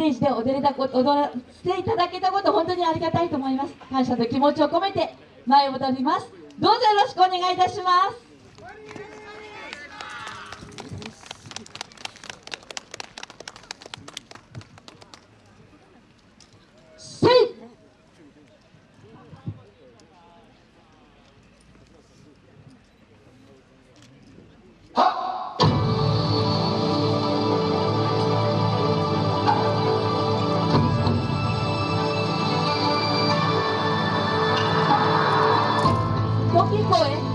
テージで踊れたこと踊らせていただけたこと本当にありがたいと思います。感謝と気持ちを込めて前を踊ります。どうぞよろしくお願いいたします。único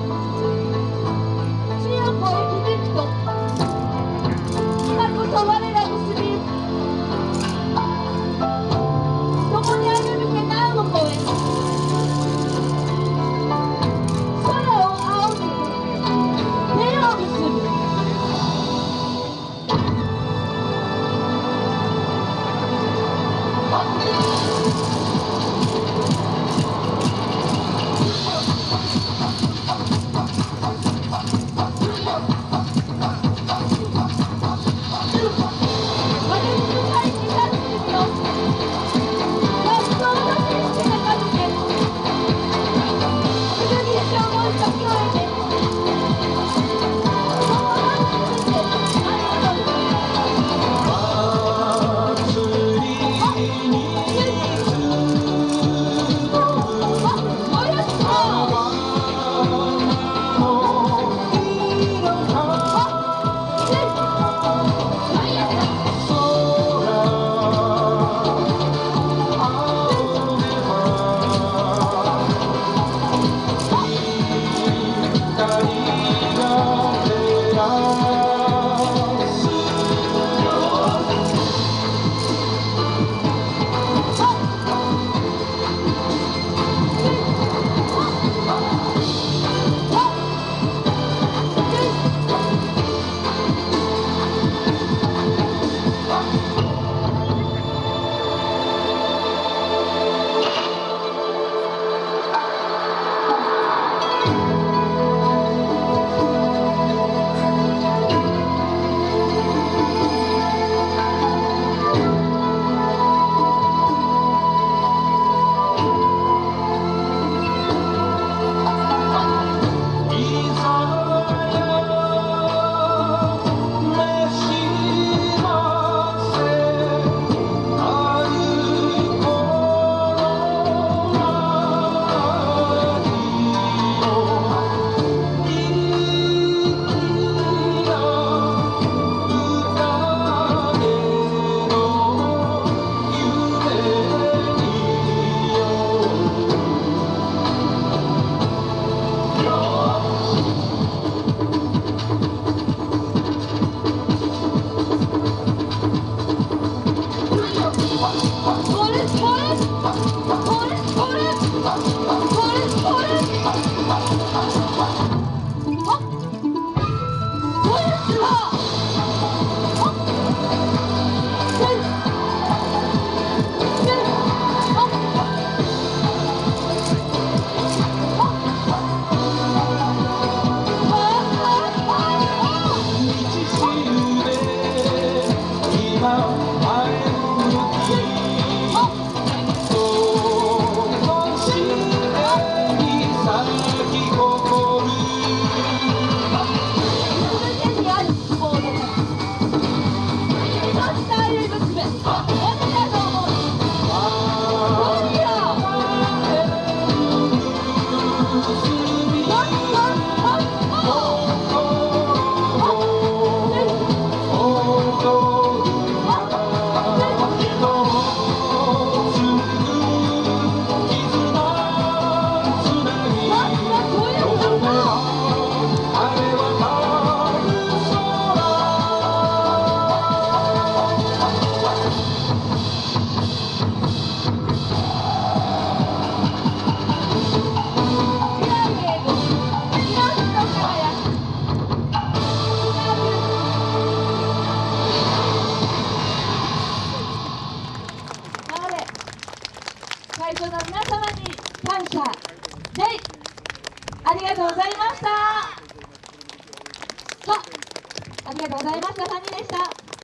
様に感謝。ジェありがとうございました。ありがとうございました。3人でした。